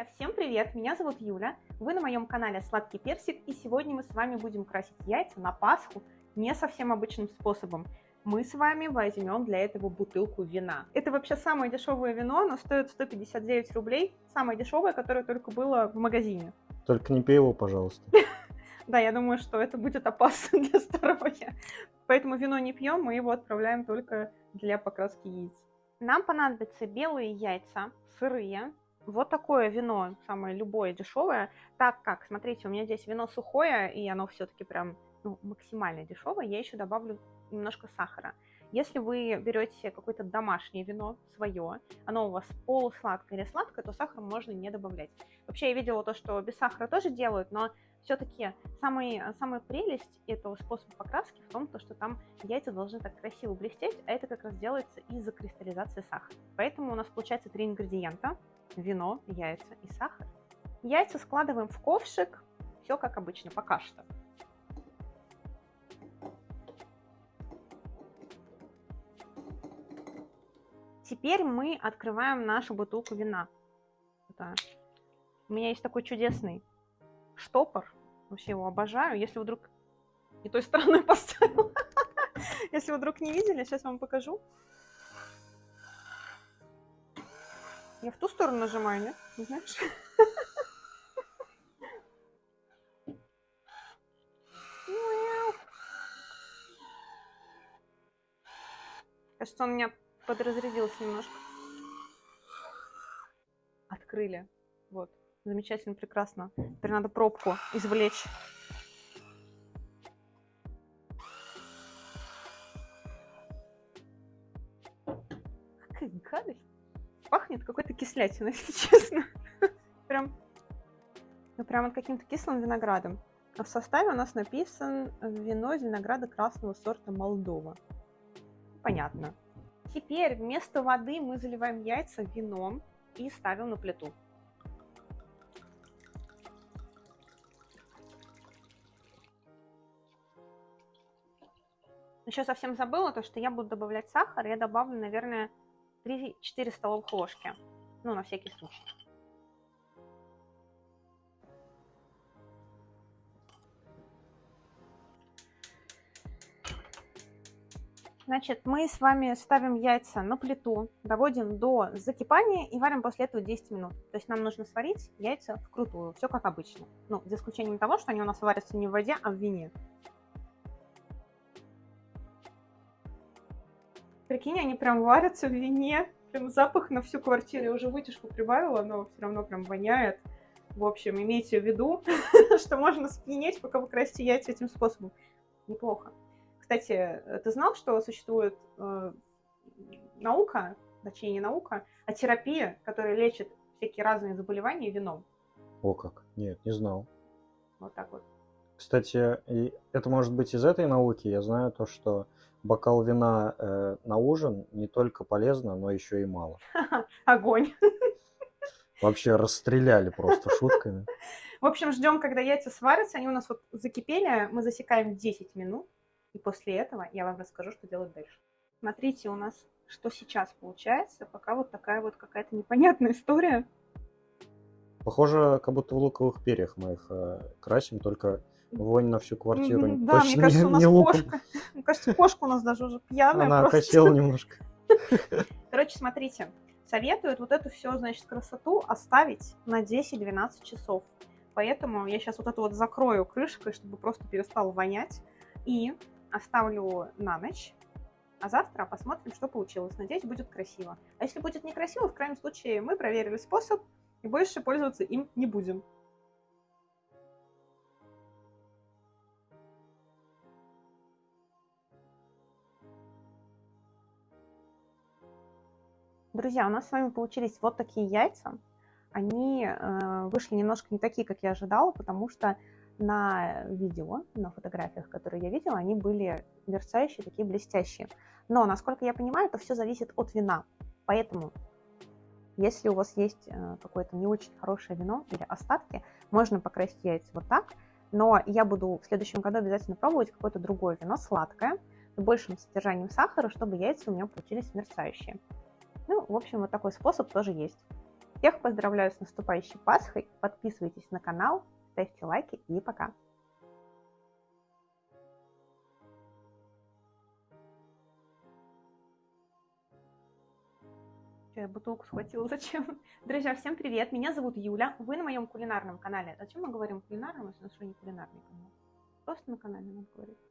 Друзья, всем привет! Меня зовут Юля, вы на моем канале Сладкий Персик, и сегодня мы с вами будем красить яйца на Пасху не совсем обычным способом. Мы с вами возьмем для этого бутылку вина. Это вообще самое дешевое вино, оно стоит 159 рублей, самое дешевое, которое только было в магазине. Только не пей его, пожалуйста. Да, я думаю, что это будет опасно для здоровья. Поэтому вино не пьем, мы его отправляем только для покраски яиц. Нам понадобятся белые яйца, сырые, вот такое вино, самое любое дешевое, так как, смотрите, у меня здесь вино сухое, и оно все-таки прям ну, максимально дешевое, я еще добавлю немножко сахара. Если вы берете какое-то домашнее вино, свое, оно у вас полусладкое или сладкое, то сахар можно не добавлять. Вообще я видела то, что без сахара тоже делают, но все-таки самая, самая прелесть этого способа покраски в том, то, что там яйца должны так красиво блестеть, а это как раз делается из-за кристаллизации сахара. Поэтому у нас получается три ингредиента. Вино, яйца и сахар. Яйца складываем в ковшик. Все как обычно, пока что. Теперь мы открываем нашу бутылку вина. Да. У меня есть такой чудесный штопор. Вообще его обожаю. Если вдруг не той стороной поставила. Если вдруг не видели, сейчас вам покажу. Я в ту сторону нажимаю, нет? Не знаешь? Кажется, он меня подразрядился немножко. Открыли. Вот. Замечательно, прекрасно. Теперь надо пробку извлечь. Какая гадость. Пахнет какой-то кислятиной, если честно. Прям, ну, прям от каким-то кислым виноградом. А в составе у нас написан вино из винограда красного сорта Молдова. Понятно. Теперь вместо воды мы заливаем яйца вином и ставим на плиту. Еще совсем забыла то, что я буду добавлять сахар. Я добавлю, наверное, 3-4 столовых ложки. Ну, на всякий случай. Значит, мы с вами ставим яйца на плиту, доводим до закипания и варим после этого 10 минут. То есть нам нужно сварить яйца вкрутую, все как обычно. Ну, за исключением того, что они у нас варятся не в воде, а в вине. Прикинь, они прям варятся в вине. Прям запах на всю квартиру. Я уже вытяжку прибавила, но все равно прям воняет. В общем, имейте в виду, что можно спьянеть, пока вы красите яйца этим способом. Неплохо. Кстати, ты знал, что существует э, наука, точнее не наука, а терапия, которая лечит всякие разные заболевания вином? О как, нет, не знал. Вот так вот. Кстати, это может быть из этой науки. Я знаю то, что бокал вина э, на ужин не только полезно, но еще и мало. Огонь. Вообще расстреляли просто шутками. В общем, ждем, когда яйца сварятся. Они у нас вот закипели. Мы засекаем 10 минут. И после этого я вам расскажу, что делать дальше. Смотрите, у нас что сейчас получается. Пока вот такая вот какая-то непонятная история. Похоже, как будто в луковых перьях мы их э, красим, только Вонь на всю квартиру. Mm -hmm, да, мне кажется, у нас не кошка. Мне кажется, кошка у нас даже уже пьяная. Она просто. немножко. Короче, смотрите. Советуют вот эту все, значит, красоту оставить на 10-12 часов. Поэтому я сейчас вот эту вот закрою крышкой, чтобы просто перестал вонять. И оставлю на ночь. А завтра посмотрим, что получилось. Надеюсь, будет красиво. А если будет некрасиво, в крайнем случае мы проверили способ и больше пользоваться им не будем. Друзья, у нас с вами получились вот такие яйца. Они э, вышли немножко не такие, как я ожидала, потому что на видео, на фотографиях, которые я видела, они были мерцающие, такие блестящие. Но, насколько я понимаю, это все зависит от вина. Поэтому, если у вас есть э, какое-то не очень хорошее вино или остатки, можно покрасить яйца вот так. Но я буду в следующем году обязательно пробовать какое-то другое вино, сладкое, с большим содержанием сахара, чтобы яйца у меня получились мерцающие. Ну, в общем, вот такой способ тоже есть. Всех поздравляю с наступающей Пасхой. Подписывайтесь на канал, ставьте лайки и пока. Я бутылку схватила? Зачем? Друзья, всем привет! Меня зовут Юля. Вы на моем кулинарном канале. Зачем мы говорим кулинарном, если у нас что не кулинарный канал? Просто на канале надо говорить.